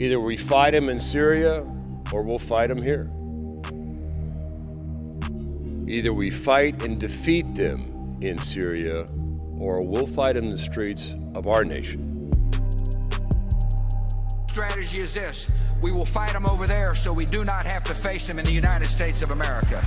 Either we fight them in Syria or we'll fight them here. Either we fight and defeat them in Syria or we'll fight in the streets of our nation. Strategy is this we will fight them over there so we do not have to face them in the United States of America.